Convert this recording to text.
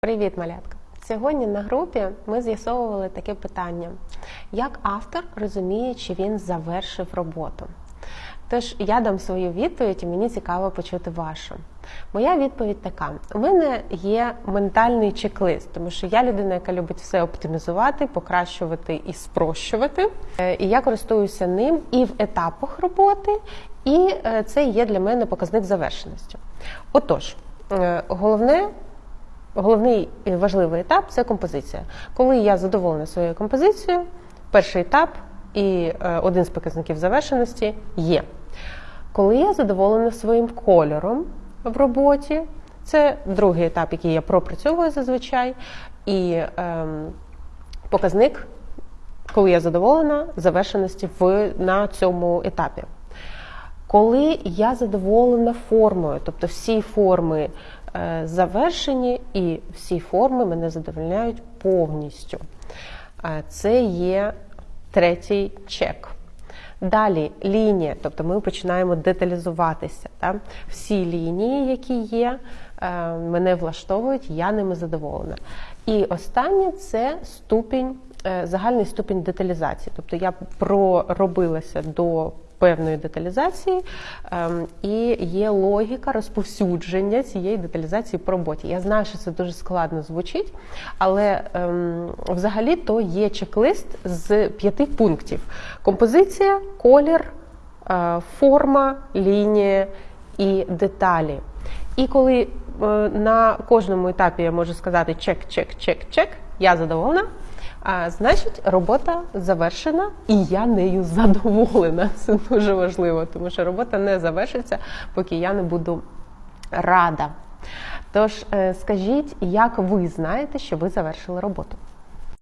Привіт, малятка! Сьогодні на групі ми з'ясовували таке питання: як автор розуміє, чи він завершив роботу? Тож я дам свою відповідь, і мені цікаво почути вашу. Моя відповідь така: у мене є ментальний чек-лист, тому що я людина, яка любить все оптимізувати, покращувати і спрощувати. Е, І я користуюся ним і в етапах роботи, і е, це є для мене показник завершеності. Отож, е, головне. Головний важливий етап це композиція. Коли я задоволена своєю композицією, перший етап і е, один з показників завершеності є. Коли я задоволена своїм кольором в роботі, це другий етап, який я пропрацьовую зазвичай, і ем, показник, коли я задоволена завершеності в, на цьому етапі. Коли я задоволена формою, тобто всі форми завершені і всі форми мене задовольняють повністю. Е, Це є третій чек. Далі лінія, тобто ми починаємо деталізуватися. Так? Всі лінії, які є, е, мене влаштовують, я ними задоволена. І останнє це ступінь, е, загальний ступінь деталізації. Тобто я проробилася до певної деталізації, ем, і є логіка розповсюдження цієї деталізації по роботі. Я знаю, що це дуже складно звучить, але ем, взагалі то є чек-лист з п'яти пунктів: композиція, колір, е, форма, лінія і деталі. І коли е, на кожному етапі я можу сказати чек, чек, чек, чек, я задоволена. А, Значить, робота завершена, і я нею задоволена. Це дуже важливо, тому що робота не завершиться, поки я не буду рада. Тож, е, скажіть, як ви знаєте, що ви завершили роботу?